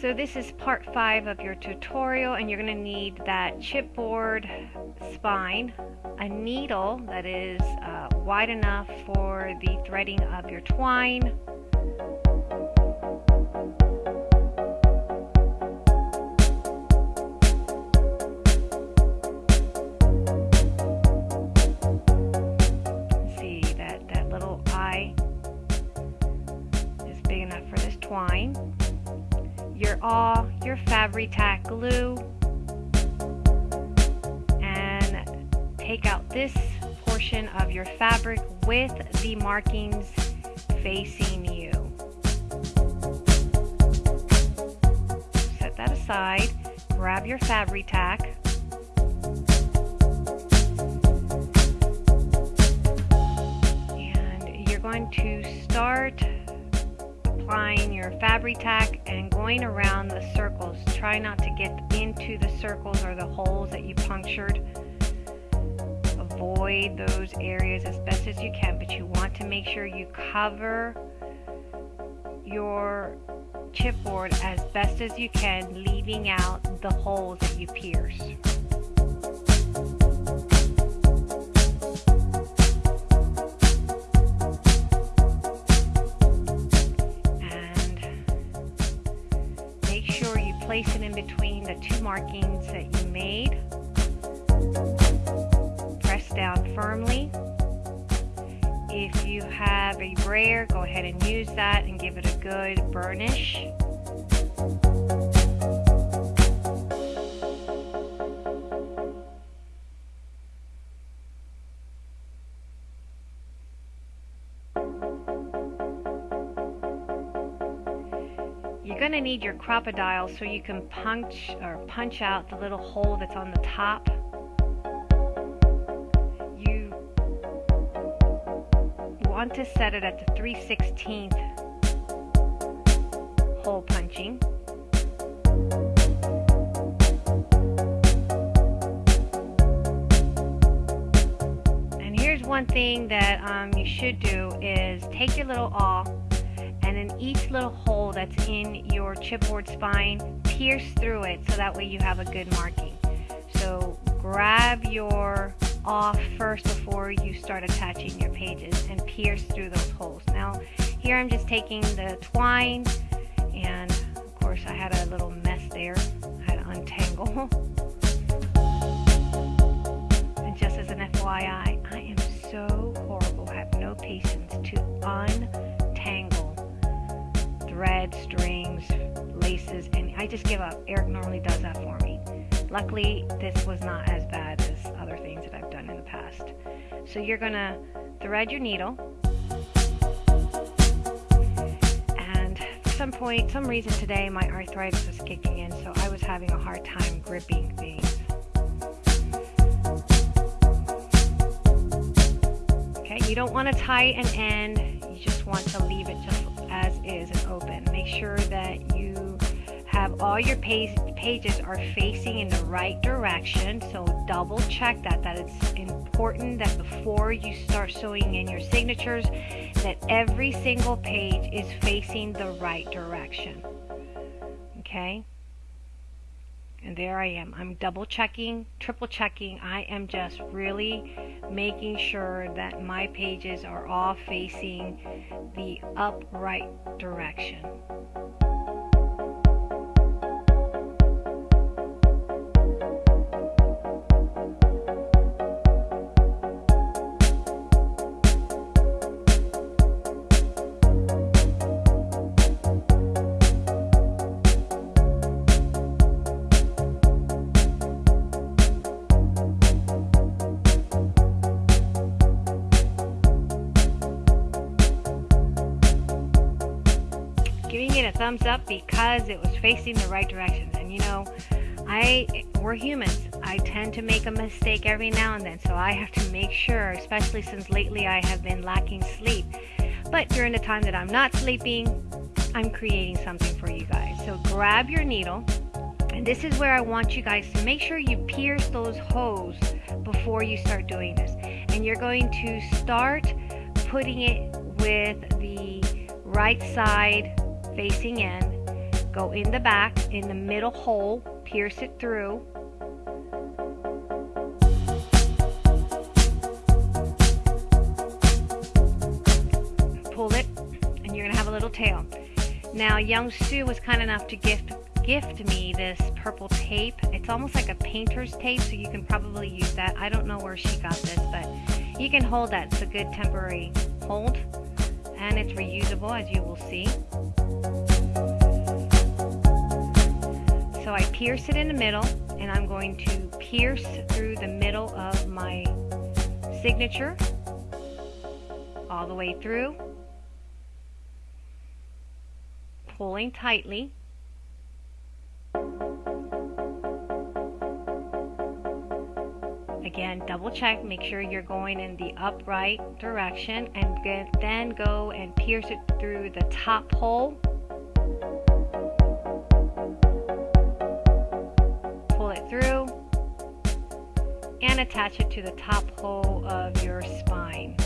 So this is part five of your tutorial and you're going to need that chipboard spine, a needle that is uh, wide enough for the threading of your twine, your Fabri-Tac glue, and take out this portion of your fabric with the markings facing you. Set that aside, grab your Fabri-Tac, and you're going to start applying your Fabri-Tac and going around the circles. Try not to get into the circles or the holes that you punctured. Avoid those areas as best as you can, but you want to make sure you cover your chipboard as best as you can, leaving out the holes that you pierce. Two markings that you made. Press down firmly. If you have a brayer, go ahead and use that and give it a good burnish. To need your Crop-A-Dile so you can punch or punch out the little hole that's on the top. You want to set it at the 3 16th hole punching. And here's one thing that um, you should do is take your little awl and in each little hole that's in your chipboard spine, pierce through it so that way you have a good marking. So grab your off first before you start attaching your pages and pierce through those holes. Now here I'm just taking the twine and of course I had a little mess there. I had to untangle. and just as an FYI, I am so horrible. I have no patience to untangle thread, strings, laces, and I just give up. Eric normally does that for me. Luckily, this was not as bad as other things that I've done in the past. So you're to thread your needle. And for some point, some reason today, my arthritis was kicking in, so I was having a hard time gripping things. Okay, you don't want to tie an end. You just want to leave it just as is and open. Make sure that you have all your page, pages are facing in the right direction. So double check that. That it's important that before you start sewing in your signatures, that every single page is facing the right direction. Okay? And there I am. I'm double checking, triple checking. I am just really making sure that my pages are all facing the upright direction. Thumbs up because it was facing the right direction. And you know, I we're humans. I tend to make a mistake every now and then, so I have to make sure, especially since lately I have been lacking sleep. But during the time that I'm not sleeping, I'm creating something for you guys. So grab your needle, and this is where I want you guys to make sure you pierce those holes before you start doing this. And you're going to start putting it with the right side facing in go in the back, in the middle hole, pierce it through. Pull it, and you're gonna have a little tail. Now, young Sue was kind enough to gift gift me this purple tape. It's almost like a painter's tape, so you can probably use that. I don't know where she got this, but you can hold that. It's a good temporary hold, and it's reusable, as you will see. So I pierce it in the middle, and I'm going to pierce through the middle of my signature all the way through, pulling tightly. Again, double check, make sure you're going in the upright direction and then go and pierce it through the top hole. And attach it to the top hole of your spine.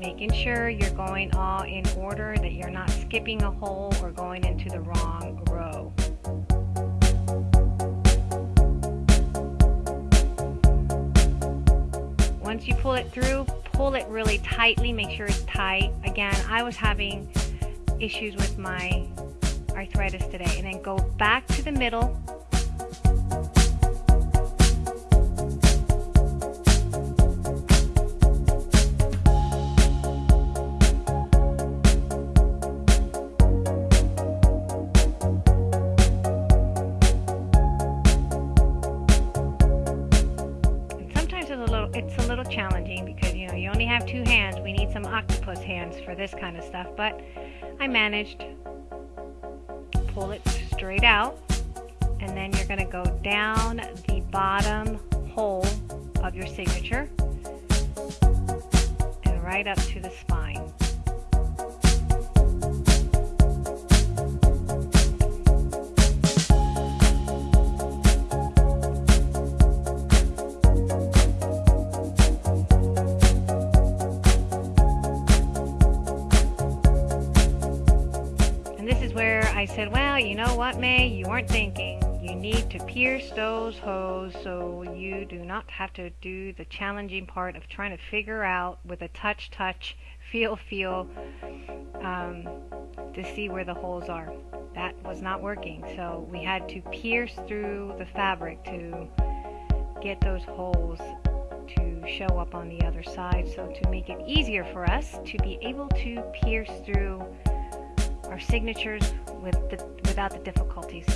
Making sure you're going all in order, that you're not skipping a hole or going into the wrong row. Once you pull it through, pull it really tightly, make sure it's tight. Again, I was having issues with my arthritis today. And then go back to the middle but I managed. To pull it straight out, and then you're going to go down the bottom hole of your signature and right up to the spine. Said, Well, you know what, May? You weren't thinking. You need to pierce those holes so you do not have to do the challenging part of trying to figure out with a touch, touch, feel, feel um, to see where the holes are. That was not working. So we had to pierce through the fabric to get those holes to show up on the other side. So to make it easier for us to be able to pierce through our signatures with the, without the difficulties.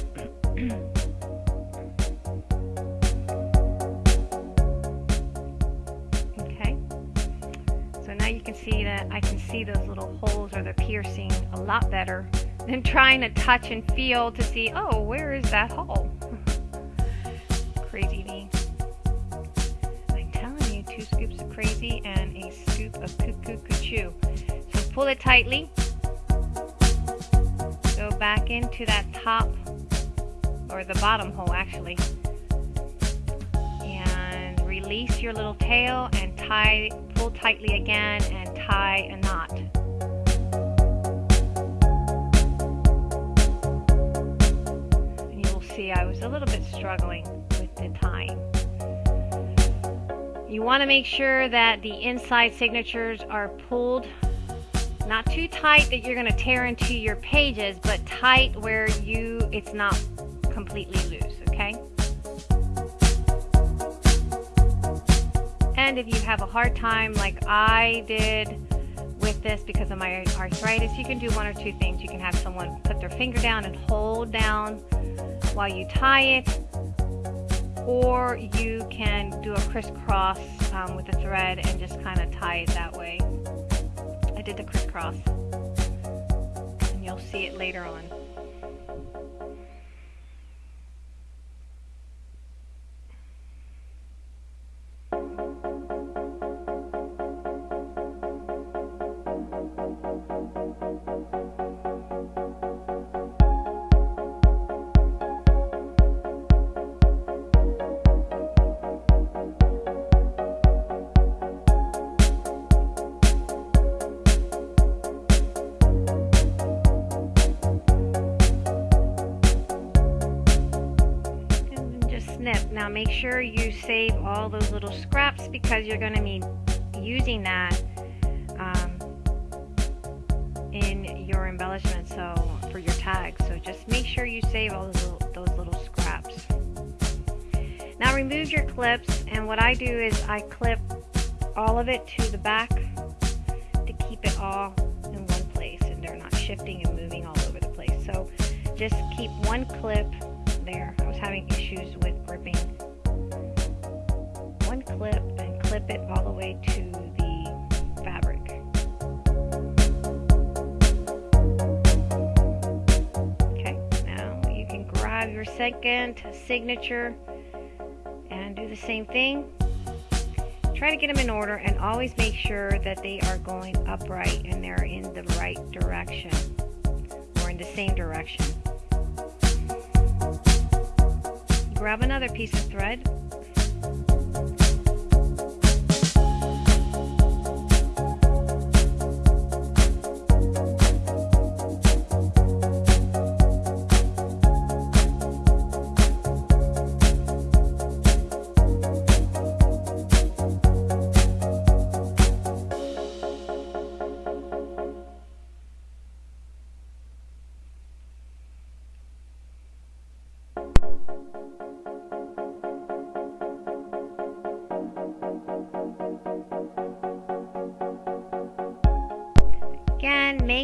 okay, so now you can see that I can see those little holes or the piercing a lot better than trying to touch and feel to see, oh, where is that hole? crazy me. I'm telling you, two scoops of crazy and a scoop of cuckoo cuckoo. So pull it tightly back into that top or the bottom hole actually. And release your little tail and tie pull tightly again and tie a knot. And you will see I was a little bit struggling with the tying. You want to make sure that the inside signatures are pulled not too tight that you're going to tear into your pages, but tight where you it's not completely loose, okay? And if you have a hard time like I did with this because of my arthritis, you can do one or two things. You can have someone put their finger down and hold down while you tie it, or you can do a crisscross um, with the thread and just kind of tie it that way. I did the crisscross. And you'll see it later on. Sure you save all those little scraps because you're going to be using that um, in your embellishment so for your tags. So just make sure you save all those little, those little scraps. Now remove your clips and what I do is I clip all of it to the back to keep it all in one place and they're not shifting and moving all over the place. So just keep one clip there. I was having issues with gripping clip and clip it all the way to the fabric. Okay, now you can grab your second signature and do the same thing. Try to get them in order and always make sure that they are going upright and they're in the right direction or in the same direction. Grab another piece of thread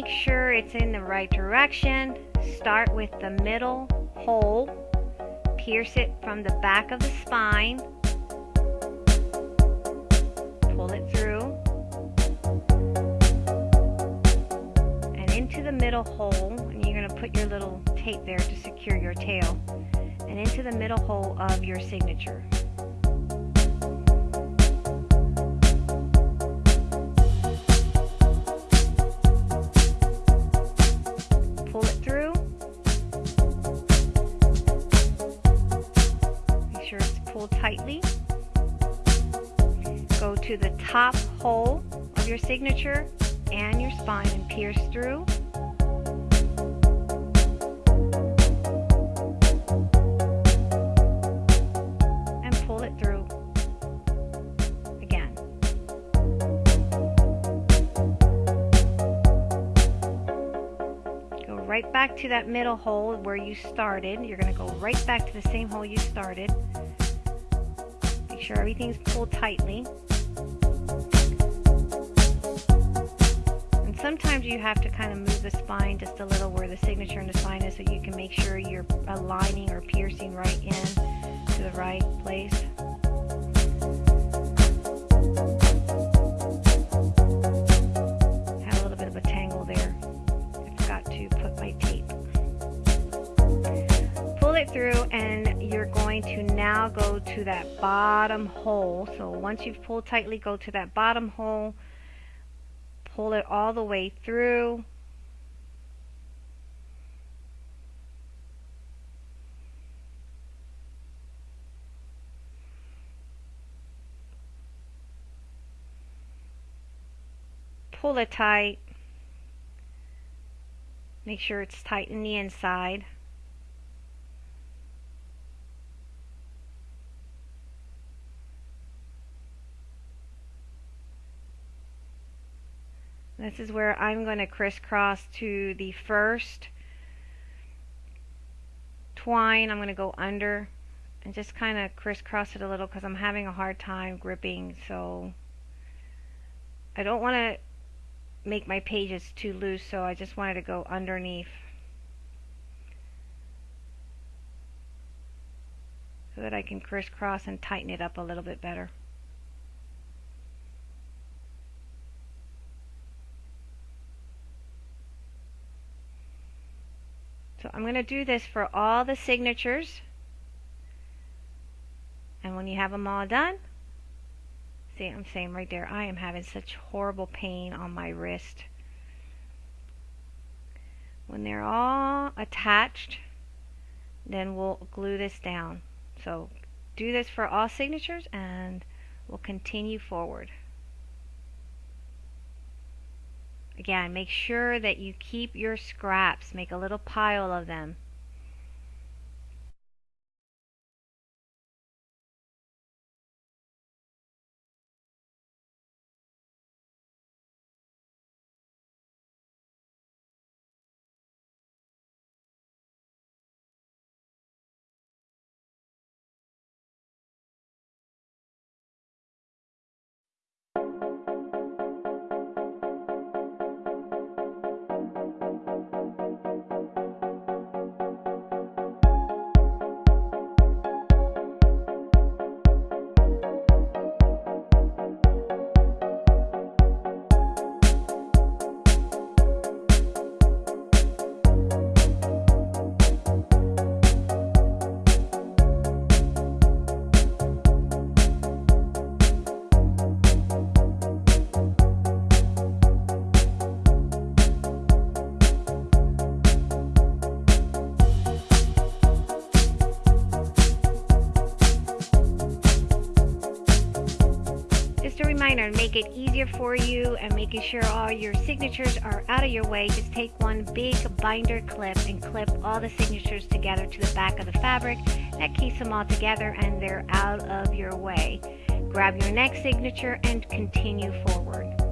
make sure it's in the right direction. Start with the middle hole. Pierce it from the back of the spine. Pull it through. And into the middle hole, and you're going to put your little tape there to secure your tail. And into the middle hole of your signature. Tightly. Go to the top hole of your signature and your spine and pierce through. And pull it through again. Go right back to that middle hole where you started. You're going to go right back to the same hole you started sure everything's pulled tightly. And sometimes you have to kind of move the spine just a little where the signature and the spine is so you can make sure you're aligning or piercing right in to the right place. Had a little bit of a tangle there. It through and you're going to now go to that bottom hole. So once you've pulled tightly, go to that bottom hole, pull it all the way through. Pull it tight. Make sure it's tight in the inside. This is where I'm going to crisscross to the first twine. I'm going to go under and just kind of crisscross it a little because I'm having a hard time gripping. So I don't want to make my pages too loose, so I just wanted to go underneath. So that I can crisscross and tighten it up a little bit better. I'm going to do this for all the signatures. And when you have them all done, see I'm saying right there, I am having such horrible pain on my wrist. When they're all attached, then we'll glue this down. So do this for all signatures and we'll continue forward. Again, make sure that you keep your scraps. Make a little pile of them. It easier for you and making sure all your signatures are out of your way, just take one big binder clip and clip all the signatures together to the back of the fabric. That keeps them all together and they're out of your way. Grab your next signature and continue forward.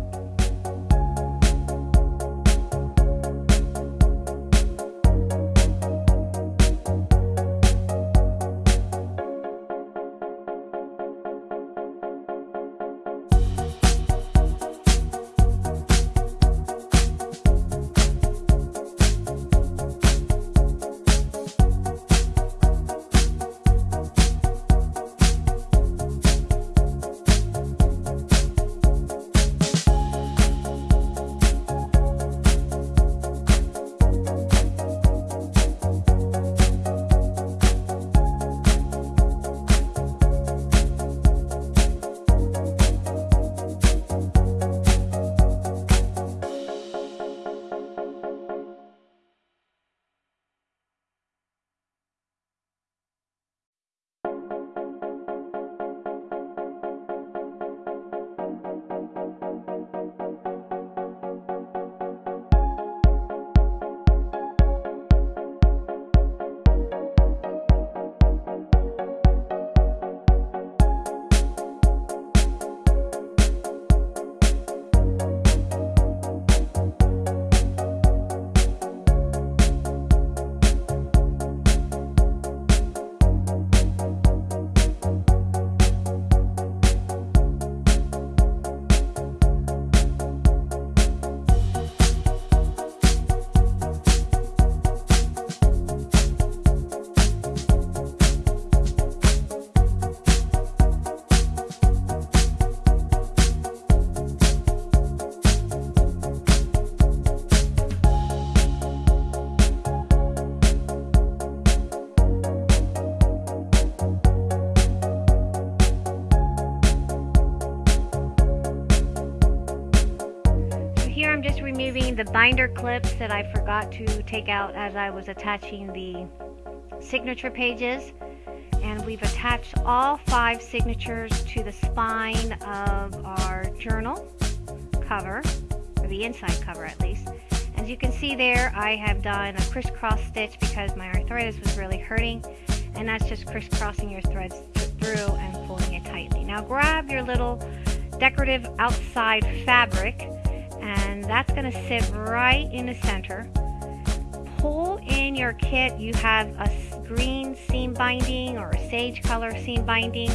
The binder clips that I forgot to take out as I was attaching the signature pages. And we've attached all five signatures to the spine of our journal cover or the inside cover at least. As you can see there I have done a crisscross stitch because my arthritis was really hurting. And that's just crisscrossing your threads through and pulling it tightly. Now grab your little decorative outside fabric and that's going to sit right in the center. Pull in your kit. You have a green seam binding or a sage color seam binding.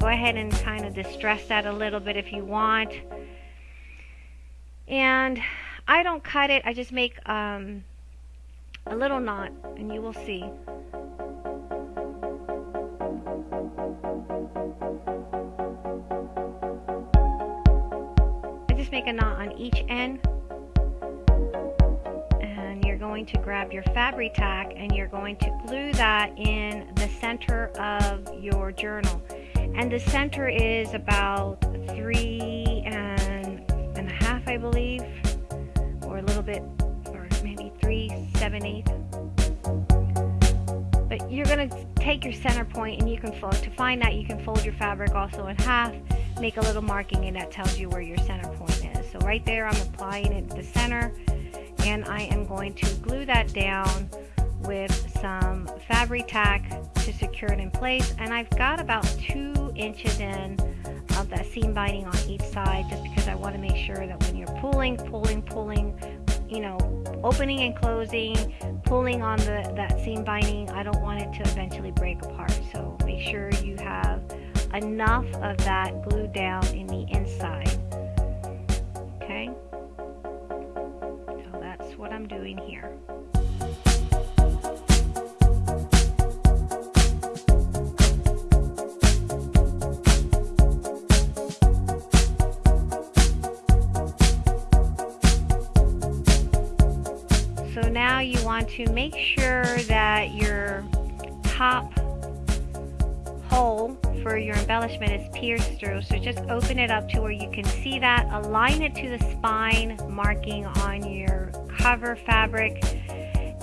Go ahead and kind of distress that a little bit if you want. And I don't cut it. I just make um, a little knot and you will see. Make a knot on each end and you're going to grab your Fabri-Tac and you're going to glue that in the center of your journal and the center is about three and, and a half I believe or a little bit or maybe three seven eighths but you're going to take your center point and you can fold to find that you can fold your fabric also in half make a little marking and that tells you where your center point. So right there I'm applying it to the center and I am going to glue that down with some Fabri-Tac to secure it in place and I've got about two inches in of that seam binding on each side just because I want to make sure that when you're pulling, pulling, pulling, you know, opening and closing, pulling on the that seam binding, I don't want it to eventually break apart. So make sure you have enough of that glued down in the inside. I'm doing here. So now you want to make sure that your top hole for your embellishment is pierced through. So just open it up to where you can see that. Align it to the spine marking on your cover fabric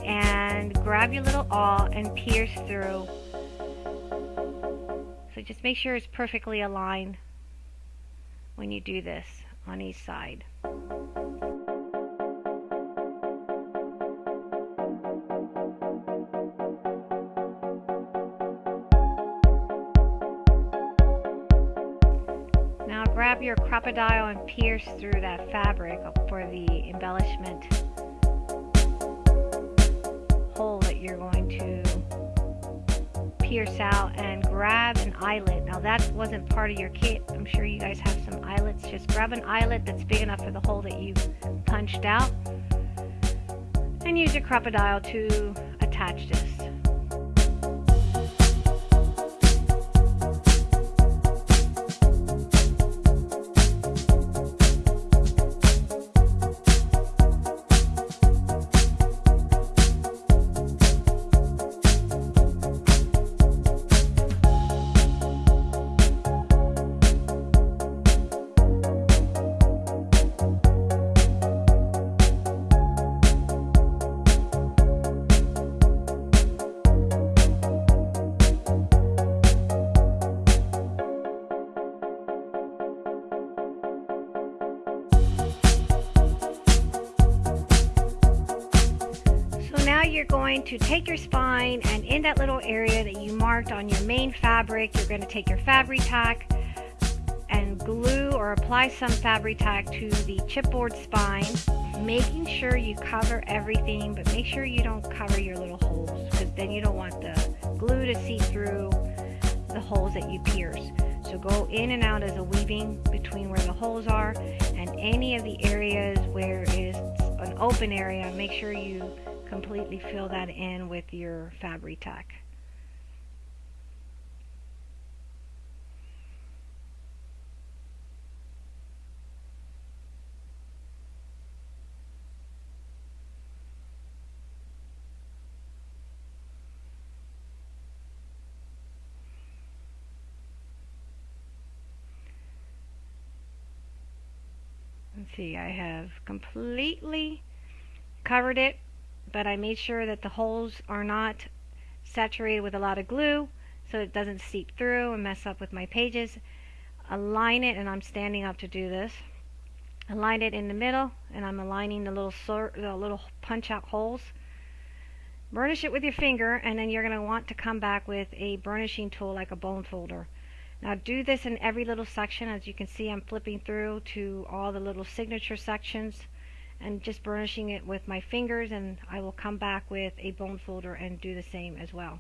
and grab your little awl and pierce through. So just make sure it's perfectly aligned when you do this on each side. Now grab your Crop-A-Dile and pierce through that fabric for the embellishment you're going to pierce out and grab an eyelet. Now that wasn't part of your kit. I'm sure you guys have some eyelets. Just grab an eyelet that's big enough for the hole that you punched out and use your Crop-A-Dile to attach this. To take your spine and in that little area that you marked on your main fabric, you're going to take your Fabri-Tac and glue or apply some Fabri-Tac to the chipboard spine, making sure you cover everything, but make sure you don't cover your little holes because then you don't want the glue to see through the holes that you pierce. So go in and out as a weaving between where the holes are and any of the areas where it's an open area, make sure you completely fill that in with your Fabri-Tac. Let's see, I have completely covered it but I made sure that the holes are not saturated with a lot of glue so it doesn't seep through and mess up with my pages. Align it, and I'm standing up to do this. Align it in the middle, and I'm aligning the little the little punch out holes. Burnish it with your finger, and then you're going to want to come back with a burnishing tool like a bone folder. Now do this in every little section. As you can see, I'm flipping through to all the little signature sections and just burnishing it with my fingers and I will come back with a bone folder and do the same as well.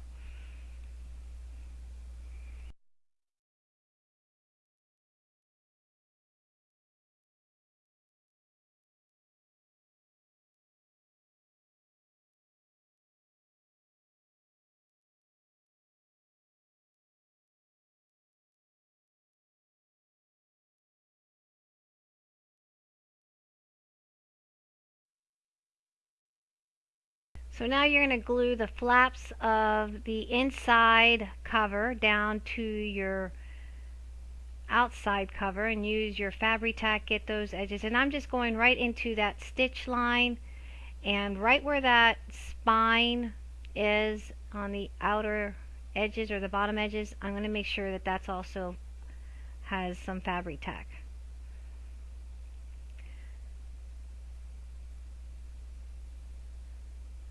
So now you're going to glue the flaps of the inside cover down to your outside cover and use your Fabri-Tac get those edges and I'm just going right into that stitch line and right where that spine is on the outer edges or the bottom edges I'm going to make sure that that's also has some Fabri-Tac.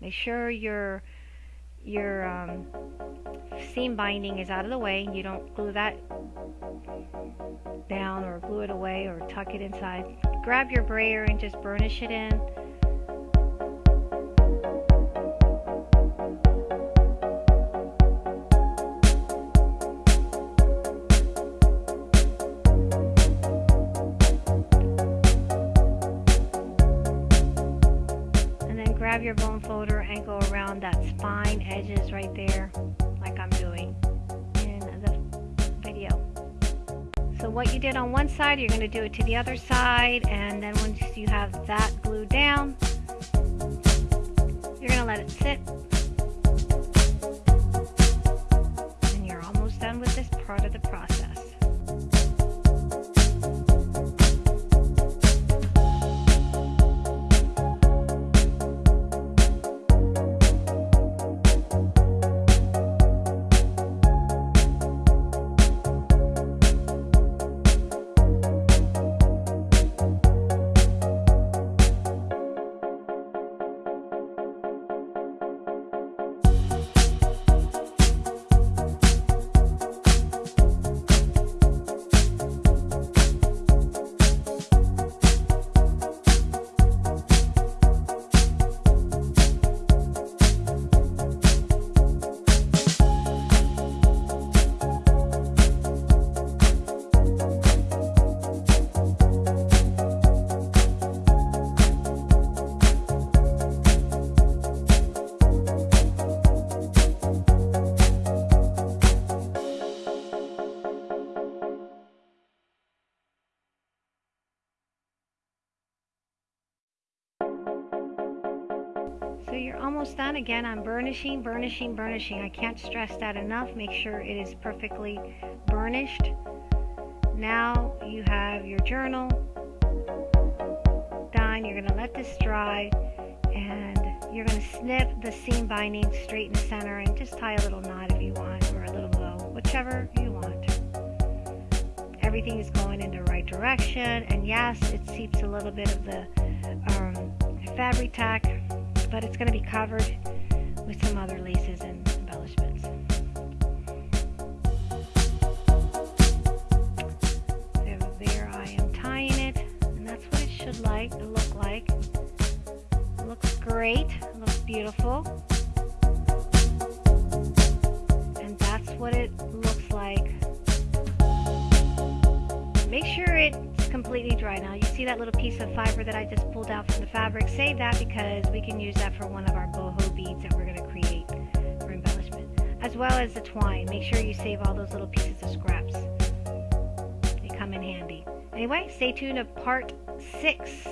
Make sure your your um, seam binding is out of the way. You don't glue that down or glue it away or tuck it inside. Grab your brayer and just burnish it in. Grab your bone folder and go around that spine edges right there like I'm doing in the video. So what you did on one side, you're going to do it to the other side and then once you have that glued down, you're going to let it sit Again, I'm burnishing, burnishing, burnishing. I can't stress that enough. Make sure it is perfectly burnished. Now you have your journal done. You're going to let this dry and you're going to snip the seam binding straight in the center and just tie a little knot if you want or a little bow, whichever you want. Everything is going in the right direction and yes, it seeps a little bit of the um, Fabri-Tac, but it's going to be covered with some other laces and embellishments. So there I am tying it, and that's what it should like look like. It looks great, it looks beautiful. And that's what it looks like. Make sure it's completely dry now. See that little piece of fiber that I just pulled out from the fabric? Save that because we can use that for one of our boho beads that we're going to create for embellishment. As well as the twine. Make sure you save all those little pieces of scraps. They come in handy. Anyway, stay tuned to part six.